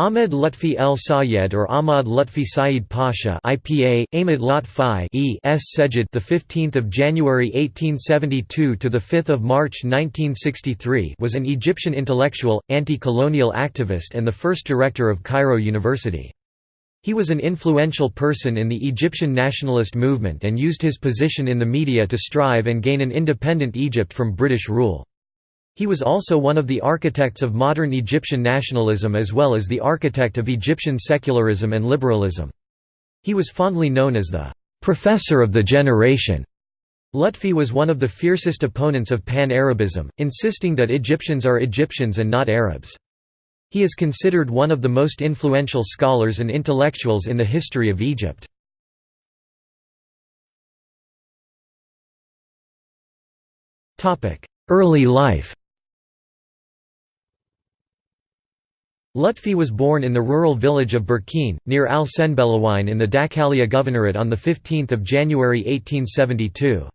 Ahmed Lutfi El Sayed or Ahmad Lutfi Saeed Pasha IPA Ahmed Lutfi E S Sejid the 15th of January 1872 to the 5th of March 1963 was an Egyptian intellectual, anti-colonial activist and the first director of Cairo University. He was an influential person in the Egyptian nationalist movement and used his position in the media to strive and gain an independent Egypt from British rule. He was also one of the architects of modern Egyptian nationalism as well as the architect of Egyptian secularism and liberalism. He was fondly known as the «professor of the generation». Lutfi was one of the fiercest opponents of Pan-Arabism, insisting that Egyptians are Egyptians and not Arabs. He is considered one of the most influential scholars and intellectuals in the history of Egypt. Early life Lutfi was born in the rural village of Burkine, near Al Senbelawyne in the Dakalia Governorate on 15 January 1872.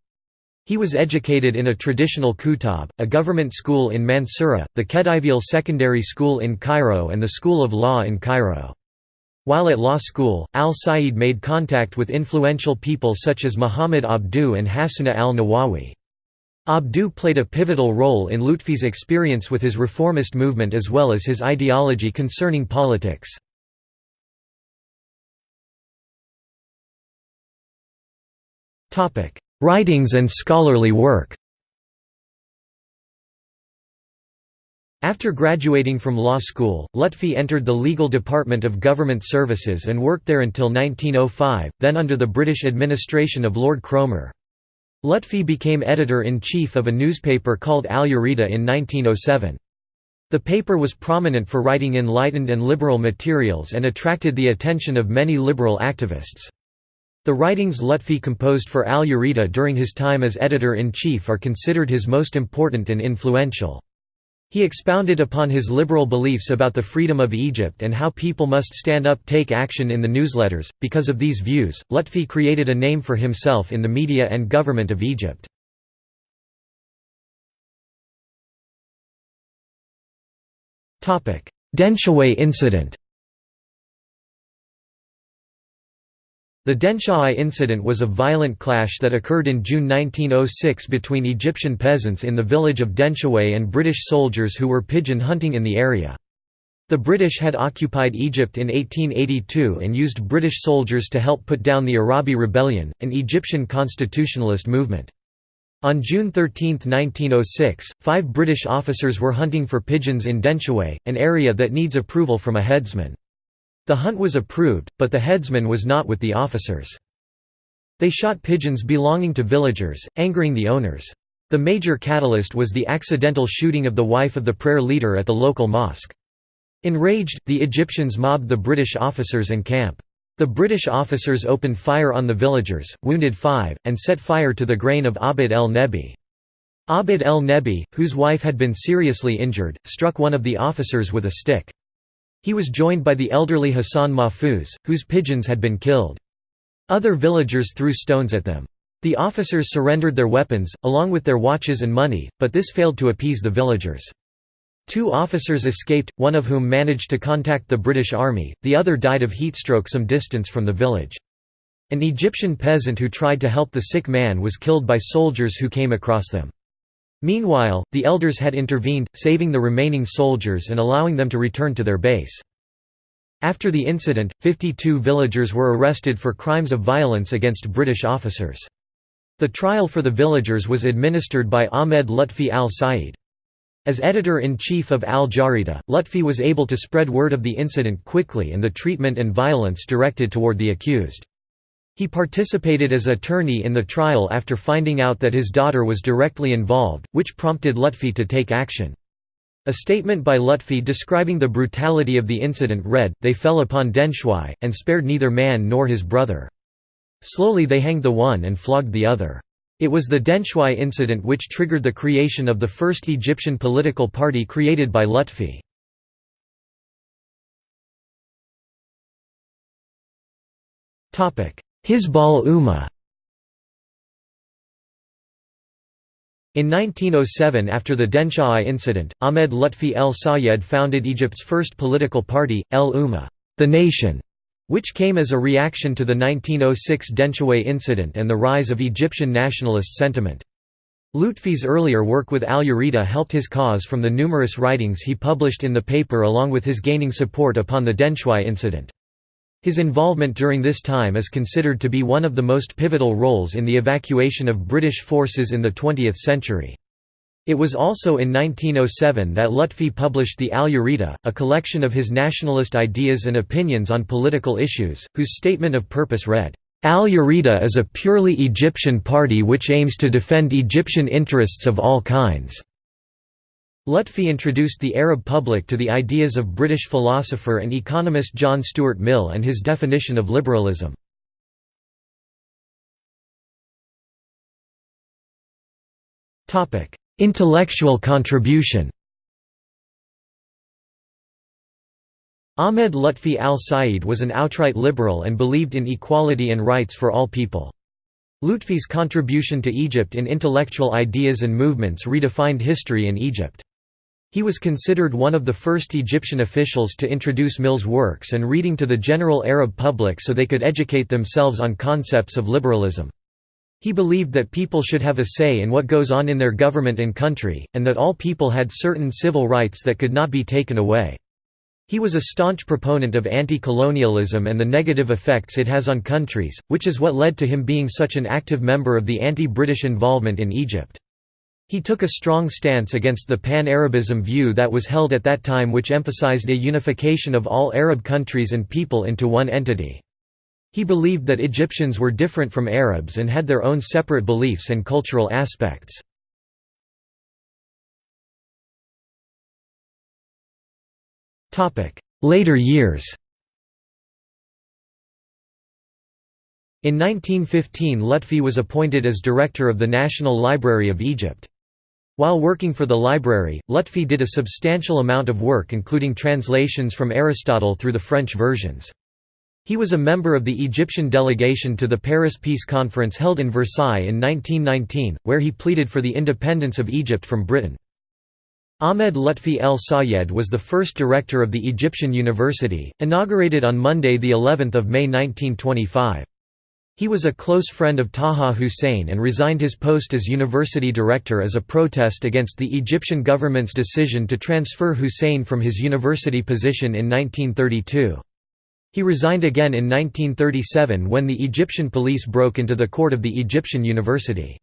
He was educated in a traditional kuttab, a government school in Mansoura, the Khedivial Secondary School in Cairo and the School of Law in Cairo. While at law school, al-Said made contact with influential people such as Muhammad Abduh and Hassuna al-Nawawi. Abdu played a pivotal role in Lutfi's experience with his reformist movement as well as his ideology concerning politics. Writings and scholarly work After graduating from law school, Lutfi entered the legal department of government services and worked there until 1905, then under the British administration of Lord Cromer. Lutfi became editor-in-chief of a newspaper called Al Yarida in 1907. The paper was prominent for writing enlightened and liberal materials and attracted the attention of many liberal activists. The writings Lutfi composed for Al Yarida during his time as editor-in-chief are considered his most important and influential. He expounded upon his liberal beliefs about the freedom of Egypt and how people must stand up take action in the newsletters. Because of these views, Lutfi created a name for himself in the media and government of Egypt. Denshawai incident The Denshawai incident was a violent clash that occurred in June 1906 between Egyptian peasants in the village of Denshawai and British soldiers who were pigeon hunting in the area. The British had occupied Egypt in 1882 and used British soldiers to help put down the Arabi Rebellion, an Egyptian constitutionalist movement. On June 13, 1906, five British officers were hunting for pigeons in Denshawai, an area that needs approval from a headsman. The hunt was approved, but the headsman was not with the officers. They shot pigeons belonging to villagers, angering the owners. The major catalyst was the accidental shooting of the wife of the prayer leader at the local mosque. Enraged, the Egyptians mobbed the British officers and camp. The British officers opened fire on the villagers, wounded five, and set fire to the grain of Abd el-Nebi. Abd el-Nebi, whose wife had been seriously injured, struck one of the officers with a stick. He was joined by the elderly Hassan Mahfuz, whose pigeons had been killed. Other villagers threw stones at them. The officers surrendered their weapons, along with their watches and money, but this failed to appease the villagers. Two officers escaped, one of whom managed to contact the British Army, the other died of heatstroke some distance from the village. An Egyptian peasant who tried to help the sick man was killed by soldiers who came across them. Meanwhile, the elders had intervened, saving the remaining soldiers and allowing them to return to their base. After the incident, 52 villagers were arrested for crimes of violence against British officers. The trial for the villagers was administered by Ahmed Lutfi al-Said. As editor-in-chief of Al Jarida, Lutfi was able to spread word of the incident quickly and the treatment and violence directed toward the accused. He participated as attorney in the trial after finding out that his daughter was directly involved, which prompted Lutfi to take action. A statement by Lutfi describing the brutality of the incident read, They fell upon Denshawai, and spared neither man nor his brother. Slowly they hanged the one and flogged the other. It was the Denshawai incident which triggered the creation of the first Egyptian political party created by Lutfi. Hizb al-Umma In 1907 after the Denshai incident, Ahmed Lutfi El Sayed founded Egypt's first political party, El Umma the Nation", which came as a reaction to the 1906 Denshawai incident and the rise of Egyptian nationalist sentiment. Lutfi's earlier work with al-Yarideh helped his cause from the numerous writings he published in the paper along with his gaining support upon the Denshawai incident. His involvement during this time is considered to be one of the most pivotal roles in the evacuation of British forces in the 20th century. It was also in 1907 that Lutfi published the Al-Yarideh, a collection of his nationalist ideas and opinions on political issues, whose statement of purpose read, Al-Yarideh is a purely Egyptian party which aims to defend Egyptian interests of all kinds. Lutfi introduced the Arab public to the ideas of British philosopher and economist John Stuart Mill and his definition of liberalism. Intellectual contribution Ahmed Lutfi al-Said was an outright liberal and believed in equality and rights for all people. Lutfi's contribution to Egypt in intellectual ideas and movements redefined history in Egypt. He was considered one of the first Egyptian officials to introduce Mill's works and reading to the general Arab public so they could educate themselves on concepts of liberalism. He believed that people should have a say in what goes on in their government and country, and that all people had certain civil rights that could not be taken away. He was a staunch proponent of anti-colonialism and the negative effects it has on countries, which is what led to him being such an active member of the anti-British involvement in Egypt. He took a strong stance against the pan-Arabism view that was held at that time which emphasized a unification of all Arab countries and people into one entity. He believed that Egyptians were different from Arabs and had their own separate beliefs and cultural aspects. Later years In 1915 Lutfi was appointed as director of the National Library of Egypt. While working for the library, Lutfi did a substantial amount of work including translations from Aristotle through the French versions. He was a member of the Egyptian delegation to the Paris Peace Conference held in Versailles in 1919, where he pleaded for the independence of Egypt from Britain. Ahmed Lutfi El Sayed was the first director of the Egyptian University, inaugurated on Monday the 11th of May 1925. He was a close friend of Taha Hussein and resigned his post as university director as a protest against the Egyptian government's decision to transfer Hussein from his university position in 1932. He resigned again in 1937 when the Egyptian police broke into the court of the Egyptian university.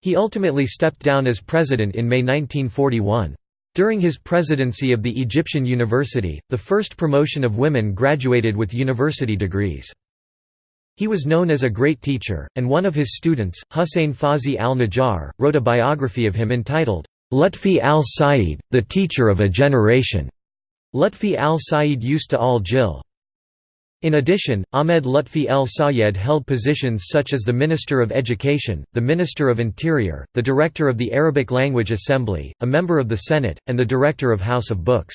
He ultimately stepped down as president in May 1941. During his presidency of the Egyptian university, the first promotion of women graduated with university degrees. He was known as a great teacher, and one of his students, Hussein Fawzi al-Najjar, wrote a biography of him entitled, Lutfi al-Said, the teacher of a generation. Lutfi al-Said used to al-Jil. In addition, Ahmed Lutfi el-Sayed held positions such as the Minister of Education, the Minister of Interior, the Director of the Arabic Language Assembly, a member of the Senate, and the Director of House of Books.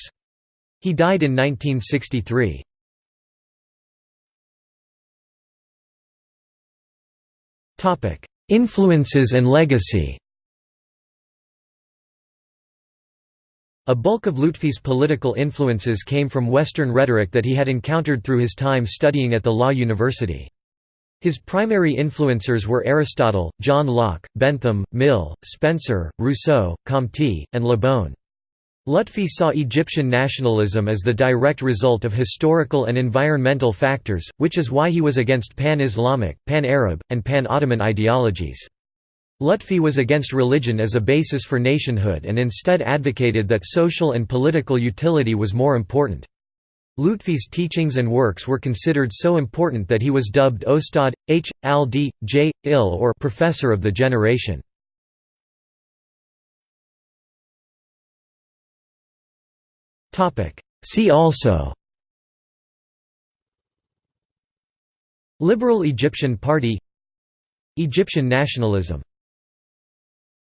He died in 1963. Influences and legacy A bulk of Lutfi's political influences came from Western rhetoric that he had encountered through his time studying at the Law University. His primary influencers were Aristotle, John Locke, Bentham, Mill, Spencer, Rousseau, Comte, and Le Bon. Lutfi saw Egyptian nationalism as the direct result of historical and environmental factors, which is why he was against pan-Islamic, pan-Arab, and pan-Ottoman ideologies. Lutfi was against religion as a basis for nationhood and instead advocated that social and political utility was more important. Lutfi's teachings and works were considered so important that he was dubbed Ostad, H. al-D. J. Il or Professor of the Generation. See also. Liberal Egyptian Party. Egyptian nationalism